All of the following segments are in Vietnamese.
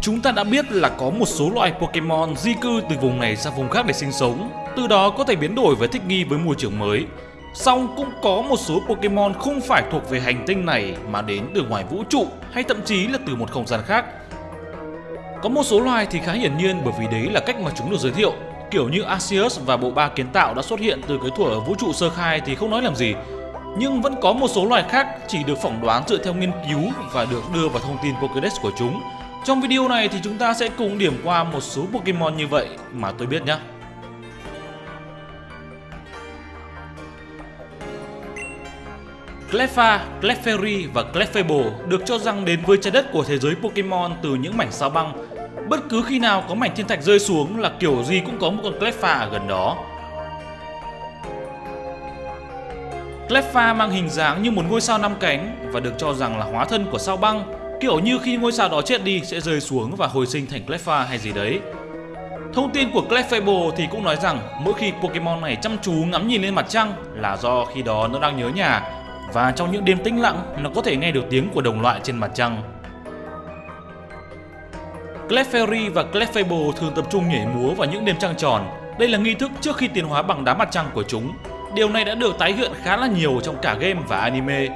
Chúng ta đã biết là có một số loại Pokemon di cư từ vùng này sang vùng khác để sinh sống, từ đó có thể biến đổi và thích nghi với môi trường mới. Song cũng có một số Pokemon không phải thuộc về hành tinh này mà đến từ ngoài vũ trụ hay thậm chí là từ một không gian khác. Có một số loài thì khá hiển nhiên bởi vì đấy là cách mà chúng được giới thiệu. Kiểu như Arceus và bộ ba kiến tạo đã xuất hiện từ cái thuở ở vũ trụ sơ khai thì không nói làm gì. Nhưng vẫn có một số loài khác chỉ được phỏng đoán dựa theo nghiên cứu và được đưa vào thông tin Pokédex của chúng. Trong video này thì chúng ta sẽ cùng điểm qua một số Pokemon như vậy mà tôi biết nhé. Cleffa, Clefairy và Clefable được cho rằng đến với trái đất của thế giới Pokemon từ những mảnh sao băng. Bất cứ khi nào có mảnh thiên thạch rơi xuống là kiểu gì cũng có một con Cleffa ở gần đó. Cleffa mang hình dáng như một ngôi sao năm cánh và được cho rằng là hóa thân của sao băng, kiểu như khi ngôi sao đó chết đi sẽ rơi xuống và hồi sinh thành Cleffa hay gì đấy. Thông tin của Clefable thì cũng nói rằng mỗi khi Pokemon này chăm chú ngắm nhìn lên mặt trăng là do khi đó nó đang nhớ nhà và trong những đêm tĩnh lặng, nó có thể nghe được tiếng của đồng loại trên mặt trăng. Clefairy và Clefable thường tập trung nhảy múa vào những đêm trăng tròn. Đây là nghi thức trước khi tiến hóa bằng đá mặt trăng của chúng. Điều này đã được tái hiện khá là nhiều trong cả game và anime.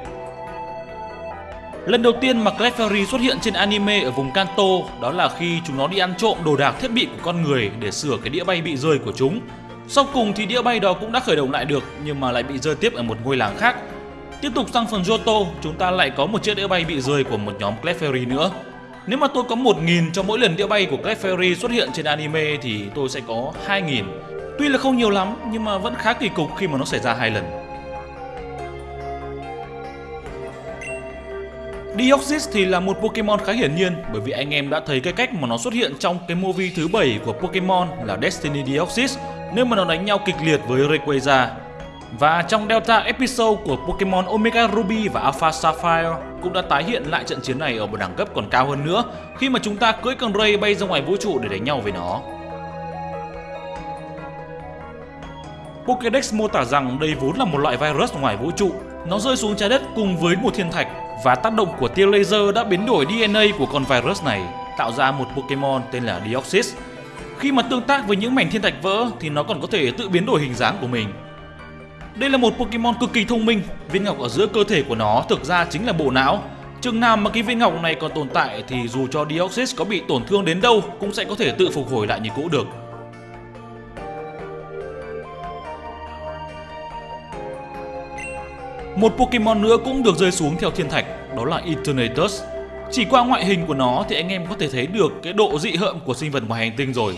Lần đầu tiên mà Clefairy xuất hiện trên anime ở vùng Kanto đó là khi chúng nó đi ăn trộm đồ đạc thiết bị của con người để sửa cái đĩa bay bị rơi của chúng. Sau cùng thì đĩa bay đó cũng đã khởi động lại được nhưng mà lại bị rơi tiếp ở một ngôi làng khác Tiếp tục sang phần Johto, chúng ta lại có một chiếc đĩa bay bị rơi của một nhóm Clefairy nữa. Nếu mà tôi có 1.000 cho mỗi lần đĩa bay của Clefairy xuất hiện trên anime thì tôi sẽ có 2.000. Tuy là không nhiều lắm nhưng mà vẫn khá kỳ cục khi mà nó xảy ra hai lần. Deoxys thì là một Pokemon khá hiển nhiên, bởi vì anh em đã thấy cái cách mà nó xuất hiện trong cái movie thứ 7 của Pokemon là Destiny Deoxys nếu mà nó đánh nhau kịch liệt với Rayquaza và trong Delta episode của Pokemon Omega Ruby và Alpha Sapphire cũng đã tái hiện lại trận chiến này ở một đẳng cấp còn cao hơn nữa, khi mà chúng ta cưỡi con Ray bay ra ngoài vũ trụ để đánh nhau với nó. Pokédex mô tả rằng đây vốn là một loại virus ngoài vũ trụ. Nó rơi xuống trái đất cùng với một thiên thạch và tác động của tia laser đã biến đổi DNA của con virus này, tạo ra một Pokemon tên là Deoxys. Khi mà tương tác với những mảnh thiên thạch vỡ thì nó còn có thể tự biến đổi hình dáng của mình đây là một Pokemon cực kỳ thông minh, viên ngọc ở giữa cơ thể của nó thực ra chính là bộ não. Chừng nào mà cái viên ngọc này còn tồn tại thì dù cho Deoxys có bị tổn thương đến đâu cũng sẽ có thể tự phục hồi lại như cũ được. Một Pokemon nữa cũng được rơi xuống theo thiên thạch, đó là Eternatus. Chỉ qua ngoại hình của nó thì anh em có thể thấy được cái độ dị hợm của sinh vật ngoài hành tinh rồi.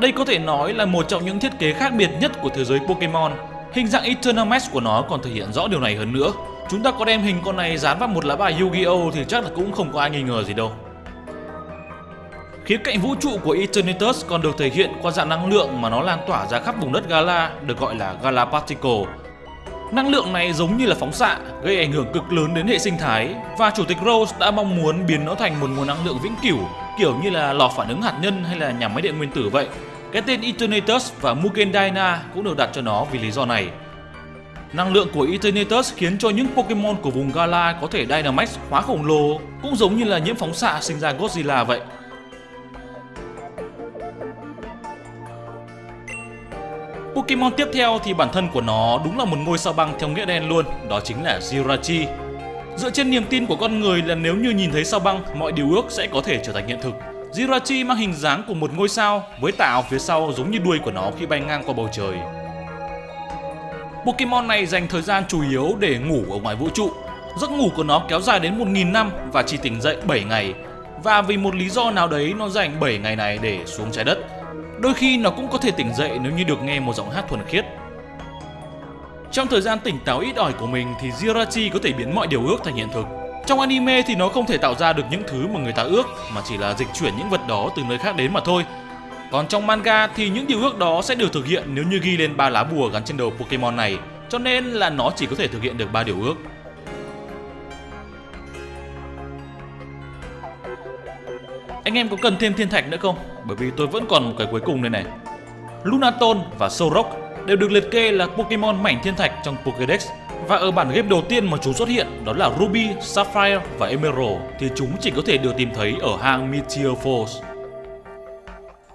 Đây có thể nói là một trong những thiết kế khác biệt nhất của thế giới Pokemon Hình dạng Eternamax của nó còn thể hiện rõ điều này hơn nữa. Chúng ta có đem hình con này dán vào một lá bài Yu-Gi-Oh thì chắc là cũng không có ai nghi ngờ gì đâu. Khía cạnh vũ trụ của Eternatus còn được thể hiện qua dạng năng lượng mà nó lan tỏa ra khắp vùng đất Gala, được gọi là Gala Particle. Năng lượng này giống như là phóng xạ, gây ảnh hưởng cực lớn đến hệ sinh thái và Chủ tịch Rose đã mong muốn biến nó thành một nguồn năng lượng vĩnh cửu, kiểu như là lò phản ứng hạt nhân hay là nhà máy điện nguyên tử vậy. Cái tên Eternatus và Mugen Dyna cũng được đặt cho nó vì lý do này. Năng lượng của Eternatus khiến cho những Pokemon của vùng Gala có thể Dynamax hóa khổng lồ, cũng giống như là nhiễm phóng xạ sinh ra Godzilla vậy. Pokemon tiếp theo thì bản thân của nó đúng là một ngôi sao băng theo nghĩa đen luôn, đó chính là Jirachi. Dựa trên niềm tin của con người là nếu như nhìn thấy sao băng, mọi điều ước sẽ có thể trở thành hiện thực. Jirachi mang hình dáng của một ngôi sao với tạo phía sau giống như đuôi của nó khi bay ngang qua bầu trời. Pokemon này dành thời gian chủ yếu để ngủ ở ngoài vũ trụ. Giấc ngủ của nó kéo dài đến 1.000 năm và chỉ tỉnh dậy 7 ngày. Và vì một lý do nào đấy nó dành 7 ngày này để xuống trái đất. Đôi khi nó cũng có thể tỉnh dậy nếu như được nghe một giọng hát thuần khiết. Trong thời gian tỉnh táo ít ỏi của mình thì Jirachi có thể biến mọi điều ước thành hiện thực. Trong anime thì nó không thể tạo ra được những thứ mà người ta ước mà chỉ là dịch chuyển những vật đó từ nơi khác đến mà thôi. Còn trong manga thì những điều ước đó sẽ được thực hiện nếu như ghi lên ba lá bùa gắn trên đầu Pokemon này, cho nên là nó chỉ có thể thực hiện được ba điều ước. Em có cần thêm thiên thạch nữa không? Bởi vì tôi vẫn còn một cái cuối cùng đây này. Lunaton và Sorok đều được liệt kê là Pokemon mảnh thiên thạch trong Pokédex Và ở bản game đầu tiên mà chúng xuất hiện đó là Ruby, Sapphire và Emerald thì chúng chỉ có thể được tìm thấy ở hang Meteor Falls.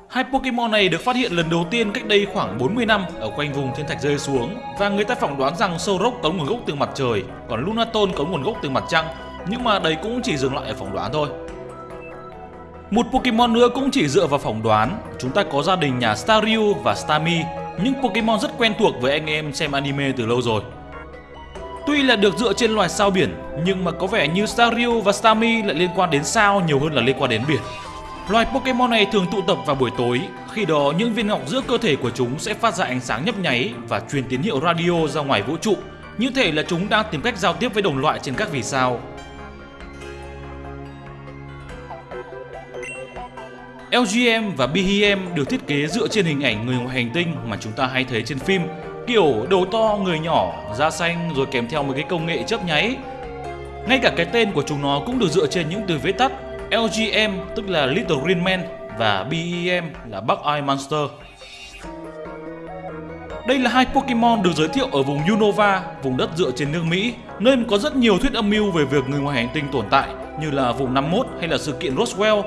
Hai Pokemon này được phát hiện lần đầu tiên cách đây khoảng 40 năm ở quanh vùng thiên thạch rơi xuống và người ta phỏng đoán rằng Sorok có nguồn gốc từ mặt trời, còn Lunaton có nguồn gốc từ mặt trăng, nhưng mà đấy cũng chỉ dừng lại ở phỏng đoán thôi. Một Pokemon nữa cũng chỉ dựa vào phỏng đoán, chúng ta có gia đình nhà Staryu và Starmie, những Pokemon rất quen thuộc với anh em xem anime từ lâu rồi. Tuy là được dựa trên loài sao biển, nhưng mà có vẻ như Staryu và Starmie lại liên quan đến sao nhiều hơn là liên quan đến biển. Loài Pokemon này thường tụ tập vào buổi tối, khi đó những viên ngọc giữa cơ thể của chúng sẽ phát ra ánh sáng nhấp nháy và truyền tín hiệu radio ra ngoài vũ trụ, như thể là chúng đang tìm cách giao tiếp với đồng loại trên các vì sao. LGM và BHM được thiết kế dựa trên hình ảnh người ngoài hành tinh mà chúng ta hay thấy trên phim, kiểu đầu to, người nhỏ, da xanh rồi kèm theo một cái công nghệ chớp nháy. Ngay cả cái tên của chúng nó cũng được dựa trên những từ viết tắt LGM tức là Little Green Man và BEM là Bug Eye Monster. Đây là hai Pokemon được giới thiệu ở vùng Unova, vùng đất dựa trên nước Mỹ, nơi có rất nhiều thuyết âm mưu về việc người ngoài hành tinh tồn tại, như là vùng 51 hay là sự kiện Roswell.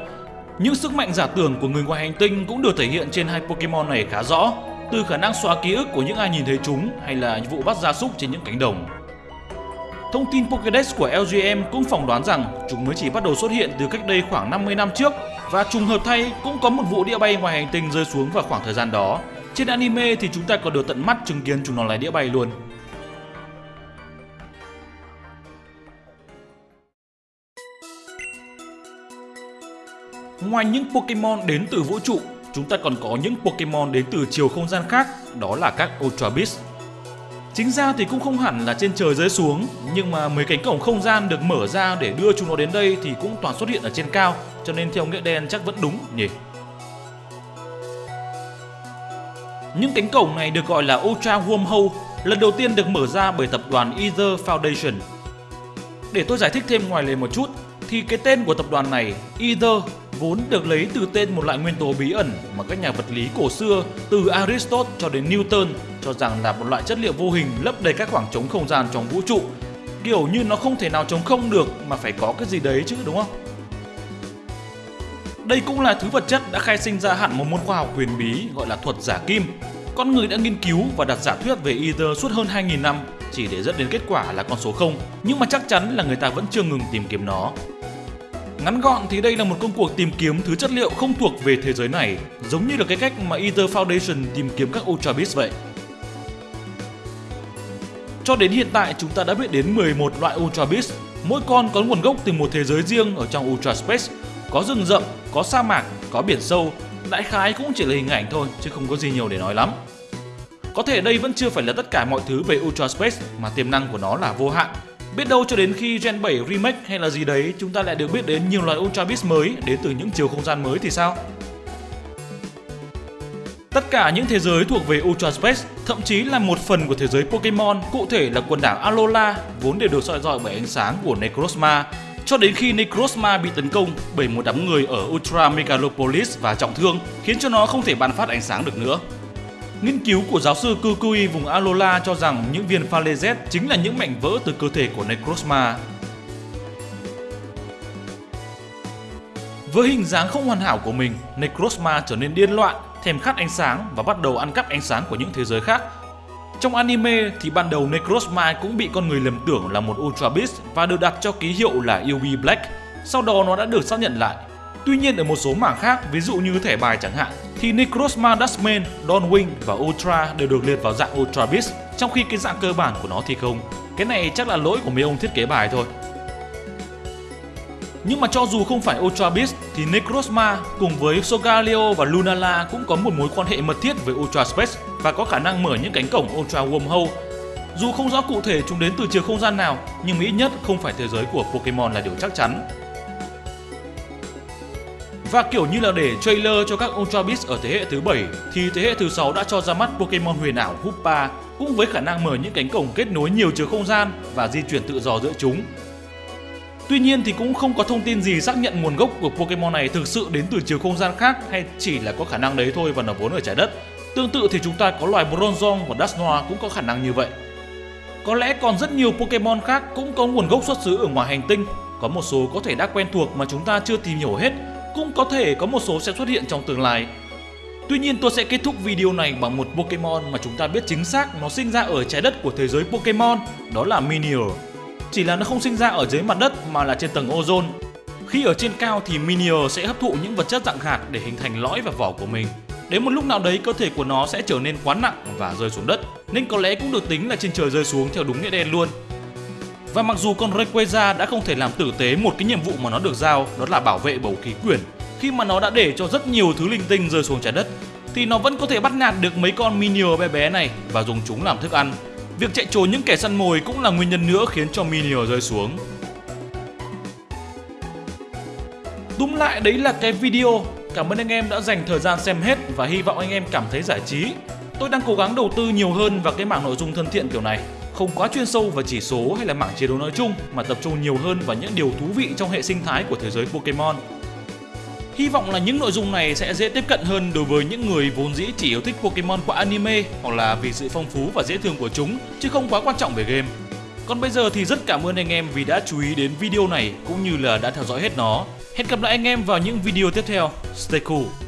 Những sức mạnh giả tưởng của người ngoài hành tinh cũng được thể hiện trên hai Pokemon này khá rõ, từ khả năng xóa ký ức của những ai nhìn thấy chúng hay là vụ bắt gia súc trên những cánh đồng. Thông tin Pokédex của LGM cũng phỏng đoán rằng chúng mới chỉ bắt đầu xuất hiện từ cách đây khoảng 50 năm trước và trùng hợp thay cũng có một vụ đĩa bay ngoài hành tinh rơi xuống vào khoảng thời gian đó. Trên anime thì chúng ta còn được tận mắt chứng kiến chúng nó lái đĩa bay luôn. Ngoài những Pokemon đến từ vũ trụ, chúng ta còn có những Pokemon đến từ chiều không gian khác, đó là các Ultra Beast. Chính ra thì cũng không hẳn là trên trời rơi xuống, nhưng mà mấy cánh cổng không gian được mở ra để đưa chúng nó đến đây thì cũng toàn xuất hiện ở trên cao, cho nên theo nghĩa đen chắc vẫn đúng nhỉ. Những cánh cổng này được gọi là Ultra Wormhole, lần đầu tiên được mở ra bởi tập đoàn Ether Foundation. Để tôi giải thích thêm ngoài lề một chút, thì cái tên của tập đoàn này, Ether, vốn được lấy từ tên một loại nguyên tố bí ẩn mà các nhà vật lý cổ xưa từ Aristotle cho đến Newton cho rằng là một loại chất liệu vô hình lấp đầy các khoảng trống không gian trong vũ trụ. Kiểu như nó không thể nào trống không được mà phải có cái gì đấy chứ đúng không? Đây cũng là thứ vật chất đã khai sinh ra hẳn một môn khoa học huyền bí gọi là thuật giả kim. Con người đã nghiên cứu và đặt giả thuyết về Ether suốt hơn 2.000 năm chỉ để dẫn đến kết quả là con số 0, nhưng mà chắc chắn là người ta vẫn chưa ngừng tìm kiếm nó. Ngắn gọn thì đây là một công cuộc tìm kiếm thứ chất liệu không thuộc về thế giới này, giống như là cái cách mà Ether Foundation tìm kiếm các Ultra Beats vậy. Cho đến hiện tại chúng ta đã biết đến 11 loại Ultra Beast, mỗi con có nguồn gốc từ một thế giới riêng ở trong Ultra Space, có rừng rậm, có sa mạc, có biển sâu, đại khái cũng chỉ là hình ảnh thôi chứ không có gì nhiều để nói lắm. Có thể đây vẫn chưa phải là tất cả mọi thứ về Ultra Space mà tiềm năng của nó là vô hạn. Biết đâu cho đến khi Gen 7 remake hay là gì đấy chúng ta lại được biết đến nhiều loại Ultra Beast mới đến từ những chiều không gian mới thì sao? Tất cả những thế giới thuộc về Ultra Space, thậm chí là một phần của thế giới Pokemon, cụ thể là quần đảo Alola, vốn đều được soi dọi bởi ánh sáng của Necrozma, cho đến khi Necrozma bị tấn công bởi một đám người ở Ultra Megalopolis và trọng thương, khiến cho nó không thể ban phát ánh sáng được nữa. Nghiên cứu của giáo sư Kukui vùng Alola cho rằng những viên pha Z chính là những mảnh vỡ từ cơ thể của Necrozma. Với hình dáng không hoàn hảo của mình, Necrozma trở nên điên loạn thèm khát ánh sáng và bắt đầu ăn cắp ánh sáng của những thế giới khác. Trong anime thì ban đầu Necrozma cũng bị con người lầm tưởng là một Ultra Beast và được đặt cho ký hiệu là UB Black. Sau đó nó đã được xác nhận lại. Tuy nhiên ở một số mảng khác, ví dụ như thẻ bài chẳng hạn, thì Necrozma Dustman, Dawnwing và Ultra đều được liệt vào dạng Ultra Beast, trong khi cái dạng cơ bản của nó thì không. Cái này chắc là lỗi của mấy ông thiết kế bài thôi. Nhưng mà cho dù không phải Ultra Beast thì Necrozma cùng với Sogaleo và Lunala cũng có một mối quan hệ mật thiết với Ultra Space và có khả năng mở những cánh cổng Ultra Wormhole. Dù không rõ cụ thể chúng đến từ chiều không gian nào, nhưng ít nhất không phải thế giới của Pokemon là điều chắc chắn. Và kiểu như là để trailer cho các Ultra Beast ở thế hệ thứ 7 thì thế hệ thứ 6 đã cho ra mắt Pokemon huyền ảo Hoopa cũng với khả năng mở những cánh cổng kết nối nhiều chiều không gian và di chuyển tự do giữa chúng Tuy nhiên thì cũng không có thông tin gì xác nhận nguồn gốc của Pokemon này thực sự đến từ chiều không gian khác hay chỉ là có khả năng đấy thôi và nó vốn ở trái đất. Tương tự thì chúng ta có loài Bronzong và Dusknoir cũng có khả năng như vậy. Có lẽ còn rất nhiều Pokemon khác cũng có nguồn gốc xuất xứ ở ngoài hành tinh. Có một số có thể đã quen thuộc mà chúng ta chưa tìm hiểu hết, cũng có thể có một số sẽ xuất hiện trong tương lai. Tuy nhiên tôi sẽ kết thúc video này bằng một Pokemon mà chúng ta biết chính xác nó sinh ra ở trái đất của thế giới Pokemon, đó là Minior. Chỉ là nó không sinh ra ở dưới mặt đất mà là trên tầng ozone. Khi ở trên cao thì Minior sẽ hấp thụ những vật chất dạng hạt để hình thành lõi và vỏ của mình. Đến một lúc nào đấy cơ thể của nó sẽ trở nên quá nặng và rơi xuống đất, nên có lẽ cũng được tính là trên trời rơi xuống theo đúng nghĩa đen luôn. Và mặc dù con Rayquaza đã không thể làm tử tế một cái nhiệm vụ mà nó được giao, đó là bảo vệ bầu khí quyển, khi mà nó đã để cho rất nhiều thứ linh tinh rơi xuống trái đất, thì nó vẫn có thể bắt nạt được mấy con Minior bé bé này và dùng chúng làm thức ăn. Việc chạy trốn những kẻ săn mồi cũng là nguyên nhân nữa khiến cho Minior rơi xuống. Đúng lại đấy là cái video. Cảm ơn anh em đã dành thời gian xem hết và hy vọng anh em cảm thấy giải trí. Tôi đang cố gắng đầu tư nhiều hơn vào cái mảng nội dung thân thiện kiểu này không quá chuyên sâu vào chỉ số hay là mảng chiến đấu nói chung, mà tập trung nhiều hơn vào những điều thú vị trong hệ sinh thái của thế giới Pokemon. Hy vọng là những nội dung này sẽ dễ tiếp cận hơn đối với những người vốn dĩ chỉ yêu thích Pokemon qua anime hoặc là vì sự phong phú và dễ thương của chúng, chứ không quá quan trọng về game. Còn bây giờ thì rất cảm ơn anh em vì đã chú ý đến video này cũng như là đã theo dõi hết nó. Hẹn gặp lại anh em vào những video tiếp theo. Stay cool!